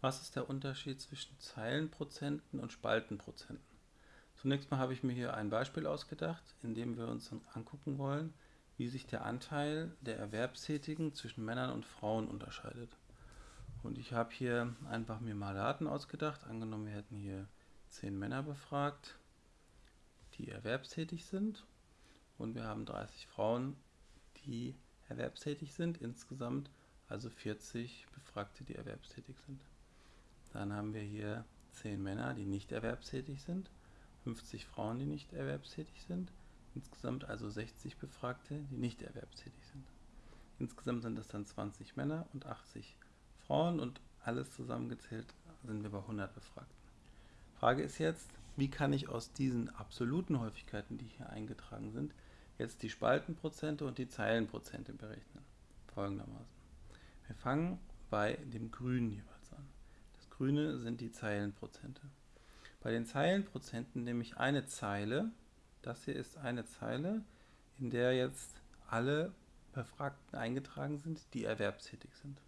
Was ist der Unterschied zwischen Zeilenprozenten und Spaltenprozenten? Zunächst mal habe ich mir hier ein Beispiel ausgedacht, in dem wir uns angucken wollen, wie sich der Anteil der Erwerbstätigen zwischen Männern und Frauen unterscheidet. Und ich habe hier einfach mir mal Daten ausgedacht. Angenommen, wir hätten hier zehn Männer befragt, die erwerbstätig sind. Und wir haben 30 Frauen, die erwerbstätig sind. Insgesamt also 40 Befragte, die erwerbstätig sind. Dann haben wir hier 10 Männer, die nicht erwerbstätig sind, 50 Frauen, die nicht erwerbstätig sind, insgesamt also 60 Befragte, die nicht erwerbstätig sind. Insgesamt sind das dann 20 Männer und 80 Frauen und alles zusammengezählt sind wir bei 100 Befragten. Frage ist jetzt, wie kann ich aus diesen absoluten Häufigkeiten, die hier eingetragen sind, jetzt die Spaltenprozente und die Zeilenprozente berechnen? Folgendermaßen. Wir fangen bei dem Grünen jeweils grüne sind die Zeilenprozente. Bei den Zeilenprozenten nehme ich eine Zeile, das hier ist eine Zeile, in der jetzt alle Befragten eingetragen sind, die erwerbstätig sind.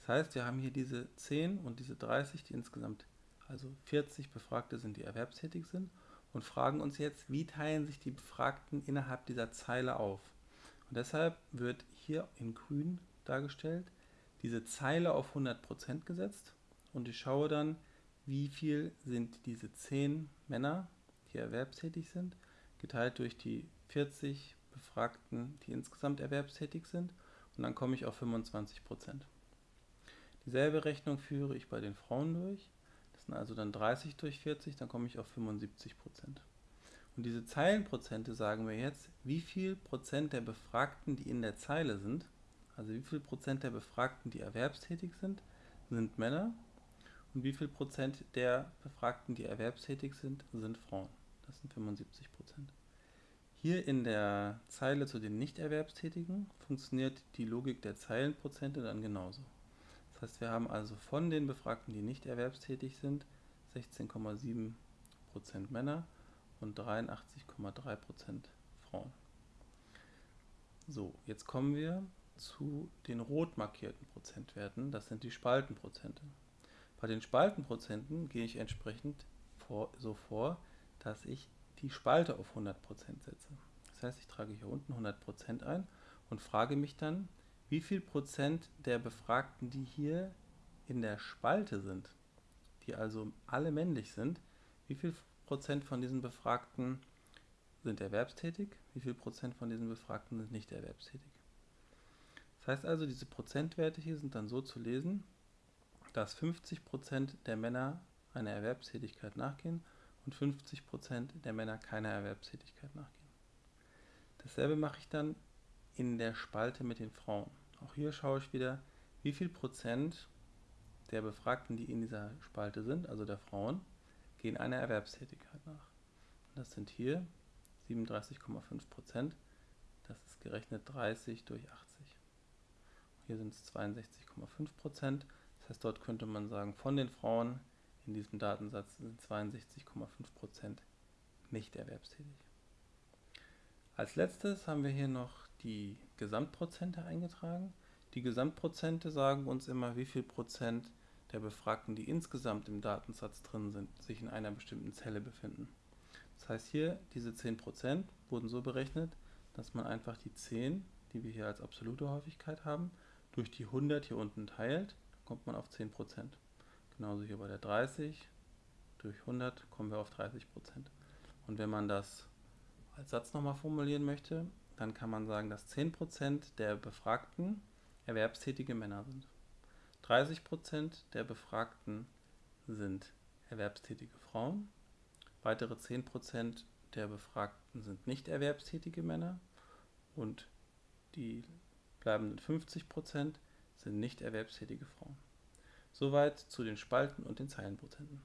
Das heißt, wir haben hier diese 10 und diese 30, die insgesamt also 40 Befragte sind, die erwerbstätig sind und fragen uns jetzt, wie teilen sich die Befragten innerhalb dieser Zeile auf. Und deshalb wird hier in grün dargestellt diese Zeile auf 100% gesetzt und ich schaue dann, wie viel sind diese 10 Männer, die erwerbstätig sind, geteilt durch die 40 Befragten, die insgesamt erwerbstätig sind und dann komme ich auf 25 Prozent. Dieselbe Rechnung führe ich bei den Frauen durch. Das sind also dann 30 durch 40, dann komme ich auf 75 Prozent. Und diese Zeilenprozente sagen mir jetzt, wie viel Prozent der Befragten, die in der Zeile sind, also wie viel Prozent der Befragten, die erwerbstätig sind, sind Männer und wie viel Prozent der Befragten, die erwerbstätig sind, sind Frauen? Das sind 75 Prozent. Hier in der Zeile zu den Nichterwerbstätigen funktioniert die Logik der Zeilenprozente dann genauso. Das heißt, wir haben also von den Befragten, die nicht erwerbstätig sind, 16,7% Männer und 83,3% Frauen. So, jetzt kommen wir zu den rot markierten Prozentwerten, das sind die Spaltenprozente. Bei den Spaltenprozenten gehe ich entsprechend vor, so vor, dass ich die Spalte auf 100% setze. Das heißt, ich trage hier unten 100% ein und frage mich dann, wie viel Prozent der Befragten, die hier in der Spalte sind, die also alle männlich sind, wie viel Prozent von diesen Befragten sind erwerbstätig, wie viel Prozent von diesen Befragten sind nicht erwerbstätig. Das heißt also, diese Prozentwerte hier sind dann so zu lesen, dass 50% der Männer einer Erwerbstätigkeit nachgehen und 50% der Männer keiner Erwerbstätigkeit nachgehen. Dasselbe mache ich dann in der Spalte mit den Frauen. Auch hier schaue ich wieder, wie viel Prozent der Befragten, die in dieser Spalte sind, also der Frauen, gehen einer Erwerbstätigkeit nach. Das sind hier 37,5 Prozent. Das ist gerechnet 30 durch 80. Hier sind es 62,5 Prozent. Das heißt, dort könnte man sagen, von den Frauen in diesem Datensatz sind 62,5% nicht erwerbstätig. Als letztes haben wir hier noch die Gesamtprozente eingetragen. Die Gesamtprozente sagen uns immer, wie viel Prozent der Befragten, die insgesamt im Datensatz drin sind, sich in einer bestimmten Zelle befinden. Das heißt hier, diese 10% wurden so berechnet, dass man einfach die 10, die wir hier als absolute Häufigkeit haben, durch die 100 hier unten teilt kommt man auf 10%. Genauso hier bei der 30 durch 100 kommen wir auf 30%. Und wenn man das als Satz nochmal formulieren möchte, dann kann man sagen, dass 10% der Befragten erwerbstätige Männer sind. 30% der Befragten sind erwerbstätige Frauen. Weitere 10% der Befragten sind nicht erwerbstätige Männer. Und die bleibenden 50% nicht erwerbstätige Frauen. Soweit zu den Spalten und den Zeilenprozenten.